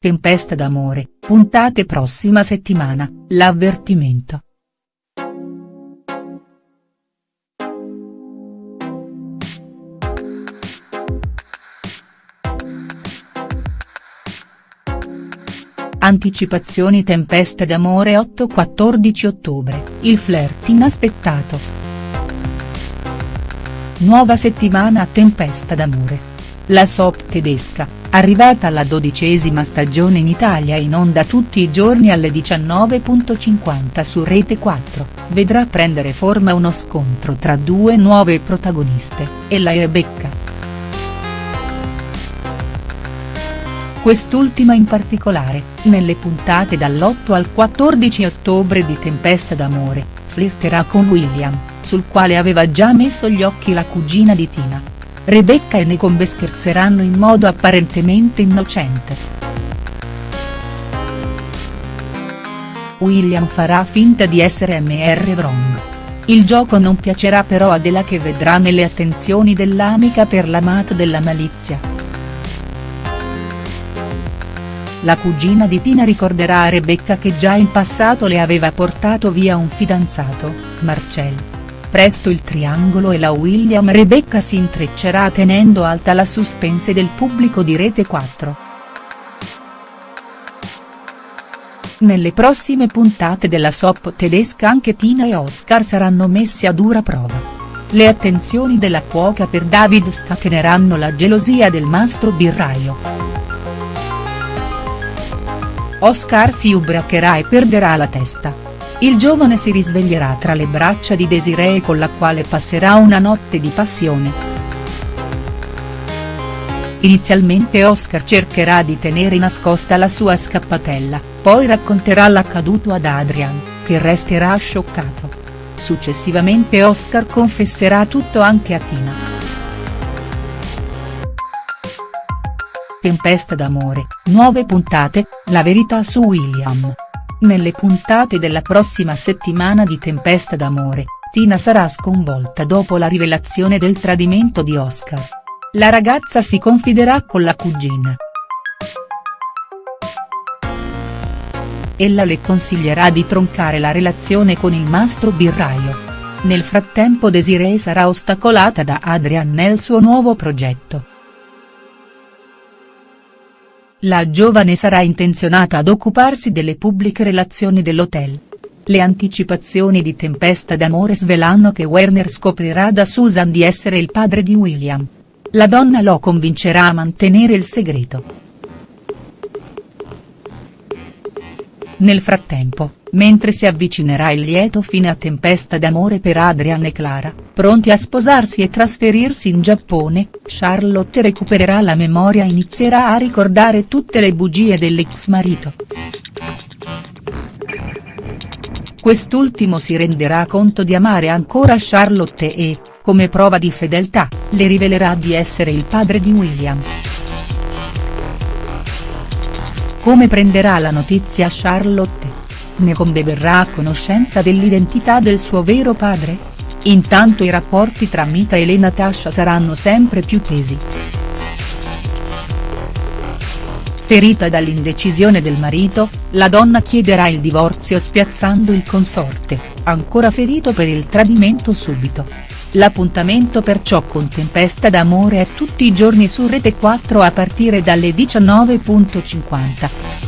Tempesta d'amore, puntate prossima settimana, l'avvertimento. Anticipazioni Tempesta d'amore 8-14 ottobre, il flirt inaspettato. Nuova settimana a Tempesta d'amore. La soap tedesca, arrivata alla dodicesima stagione in Italia in onda tutti i giorni alle 19.50 su Rete 4, vedrà prendere forma uno scontro tra due nuove protagoniste, Ella e Rebecca. Quest'ultima in particolare, nelle puntate dall'8 al 14 ottobre di Tempesta d'amore, flirterà con William, sul quale aveva già messo gli occhi la cugina di Tina. Rebecca e Nicombe scherzeranno in modo apparentemente innocente. William farà finta di essere Mr. Wrong. Il gioco non piacerà però a Della che vedrà nelle attenzioni dell'amica per l'amato della malizia. La cugina di Tina ricorderà a Rebecca che già in passato le aveva portato via un fidanzato, Marcel. Presto il triangolo e la William Rebecca si intreccerà tenendo alta la suspense del pubblico di Rete 4. Nelle prossime puntate della soap tedesca anche Tina e Oscar saranno messi a dura prova. Le attenzioni della cuoca per David scateneranno la gelosia del mastro birraio. Oscar si ubriacherà e perderà la testa. Il giovane si risveglierà tra le braccia di Desiree con la quale passerà una notte di passione. Inizialmente Oscar cercherà di tenere nascosta la sua scappatella, poi racconterà l'accaduto ad Adrian, che resterà scioccato. Successivamente Oscar confesserà tutto anche a Tina. Tempesta d'amore, nuove puntate, la verità su William. Nelle puntate della prossima settimana di Tempesta d'amore, Tina sarà sconvolta dopo la rivelazione del tradimento di Oscar. La ragazza si confiderà con la cugina. Ella le consiglierà di troncare la relazione con il mastro birraio. Nel frattempo Desiree sarà ostacolata da Adrian nel suo nuovo progetto. La giovane sarà intenzionata ad occuparsi delle pubbliche relazioni dell'hotel. Le anticipazioni di Tempesta d'amore svelano che Werner scoprirà da Susan di essere il padre di William. La donna lo convincerà a mantenere il segreto. Nel frattempo, mentre si avvicinerà il lieto fine a Tempesta d'amore per Adrian e Clara, pronti a sposarsi e trasferirsi in Giappone, Charlotte recupererà la memoria e inizierà a ricordare tutte le bugie dell'ex marito. Quest'ultimo si renderà conto di amare ancora Charlotte e, come prova di fedeltà, le rivelerà di essere il padre di William. Come prenderà la notizia Charlotte? Ne verrà a conoscenza dell'identità del suo vero padre? Intanto i rapporti tra Mika e le Natasha saranno sempre più tesi. Ferita dall'indecisione del marito, la donna chiederà il divorzio spiazzando il consorte, ancora ferito per il tradimento subito. L'appuntamento perciò con Tempesta d'amore è tutti i giorni su Rete 4 a partire dalle 19.50.